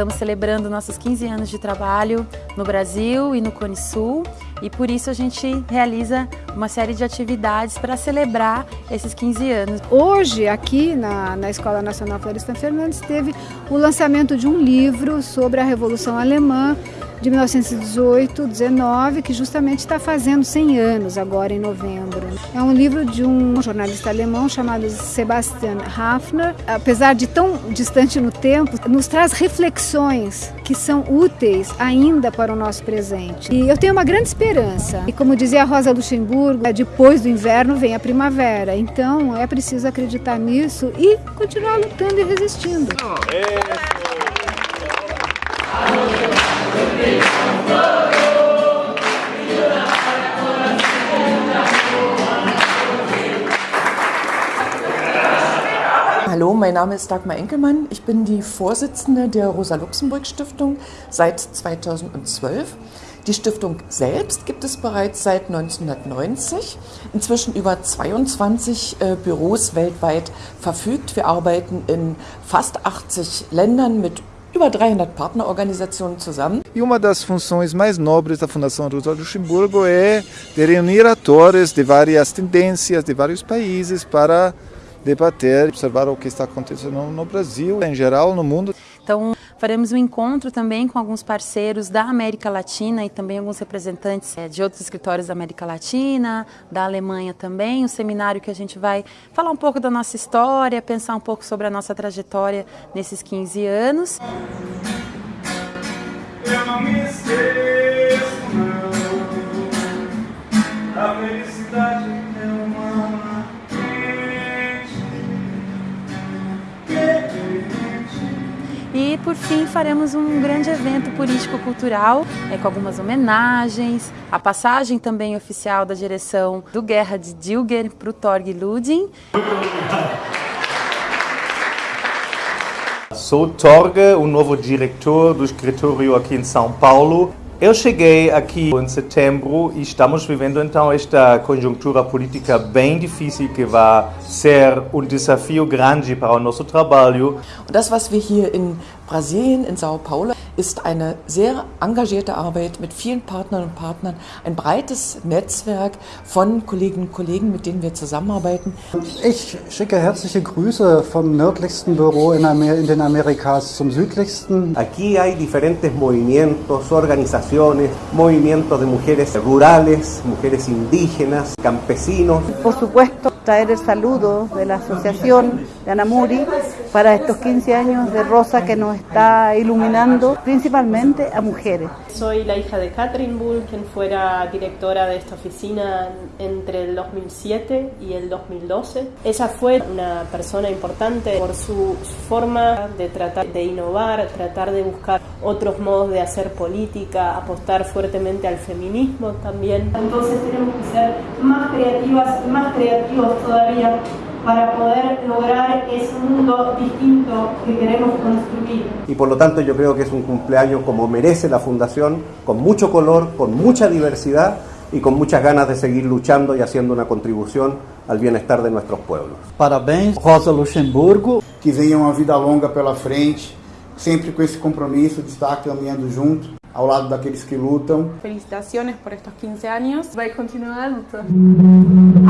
estamos celebrando nossos 15 anos de trabalho no Brasil e no Cone Sul e por isso a gente realiza uma série de atividades para celebrar esses 15 anos. Hoje, aqui na, na Escola Nacional Florestan Fernandes, teve o lançamento de um livro sobre a Revolução Alemã de 1918-19, que justamente está fazendo 100 anos agora em novembro. É um livro de um jornalista alemão chamado Sebastian Hafner. Apesar de tão distante no tempo, nos traz reflexões que são úteis ainda para o nosso presente. E eu tenho uma grande esperança. E como dizia a Rosa Luxemburgo, é, depois do inverno vem a primavera. Então é preciso acreditar nisso e continuar lutando e resistindo. Hallo, mein Name ist Dagmar Enkelmann. Ich bin die Vorsitzende der Rosa-Luxemburg-Stiftung seit 2012. Die Stiftung selbst gibt es bereits seit 1990. Inzwischen über 22 äh, Büros weltweit verfügt. Wir arbeiten in fast 80 Ländern mit über 300 Partnerorganisationen zusammen. E uma das funções mais nobres da Fundação Rosa Luxemburgo é de reunir atores de várias tendências, de vários países, para debater, observar o que está acontecendo no Brasil, em geral, no mundo. Então, faremos um encontro também com alguns parceiros da América Latina e também alguns representantes é, de outros escritórios da América Latina, da Alemanha também, um seminário que a gente vai falar um pouco da nossa história, pensar um pouco sobre a nossa trajetória nesses 15 anos. Eu não me esqueço, por fim faremos um grande evento político-cultural é, com algumas homenagens, a passagem também oficial da direção do Guerra de Dilger para o Torg Ludin. Sou Torge, o novo diretor do escritório aqui em São Paulo. Eu cheguei aqui em setembro e estamos vivendo então esta conjuntura política bem difícil que vai ser um desafio grande para o nosso trabalho. Das, was wir hier in Brasilien, in Sao Paulo, ist eine sehr engagierte Arbeit mit vielen Partnern und Partnern, ein breites Netzwerk von Kolleginnen und Kollegen, mit denen wir zusammenarbeiten. Ich schicke herzliche Grüße vom nördlichsten Büro in, Amer in den Amerikas zum südlichsten. Aquí hay diferentes movimientos, organizaciones, movimientos de mujeres rurales, mujeres indígenas, campesinos. Por supuesto, traer el saludo de la Asociación de Anamuri para estos 15 años de Rosa que nos está iluminando principalmente a mujeres. Soy la hija de Catherine Bull, quien fuera directora de esta oficina entre el 2007 y el 2012. Ella fue una persona importante por su forma de tratar de innovar, tratar de buscar otros modos de hacer política, apostar fuertemente al feminismo también. Entonces tenemos que ser más creativas y más creativos todavía para poder lograr ese mundo distinto que queremos construir. Y por lo tanto yo creo que es un cumpleaños como merece la Fundación, con mucho color, con mucha diversidad y con muchas ganas de seguir luchando y haciendo una contribución al bienestar de nuestros pueblos. Parabéns, Rosa Luxemburgo. Que venha uma vida longa pela frente, sempre com esse compromisso de estar caminhando junto ao lado daqueles que lutam. Felicitaciones por estos 15 años. Vai continuar a luta.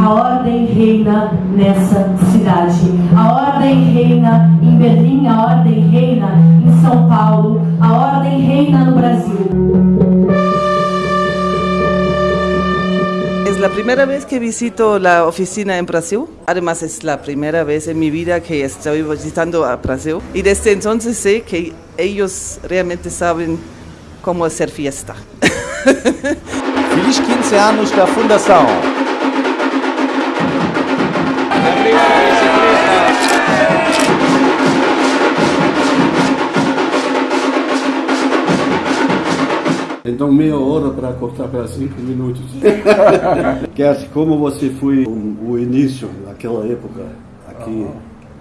A ordem reina nessa cidade. A ordem reina em Berlim, a ordem reina em São Paulo, a ordem reina no Brasil. Es la primera vez que visito la oficina en Brasil. Además es la primera vez en mi vida que estoy visitando a Brasil. Y desde entonces sé que ellos realmente saben como hacer fiesta. Feliz 15 anos da Fundação! Então meia hora para cortar para cinco minutos. Kert, como você foi o, o início daquela época aqui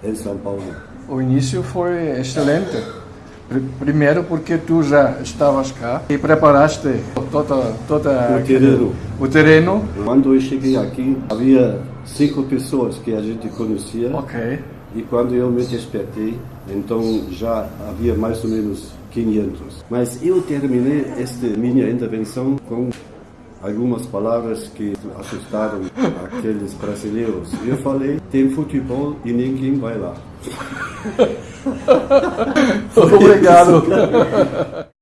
em São Paulo? O início foi excelente. Primeiro porque tu já estavas cá e preparaste toda, toda o terreno. O terreno. Quando eu cheguei aqui, havia cinco pessoas que a gente conhecia. Ok. E quando eu me despertei, então já havia mais ou menos 500. Mas eu terminei esta minha intervenção com algumas palavras que assustaram aqueles brasileiros. Eu falei, tem futebol e ninguém vai lá. Obrigado.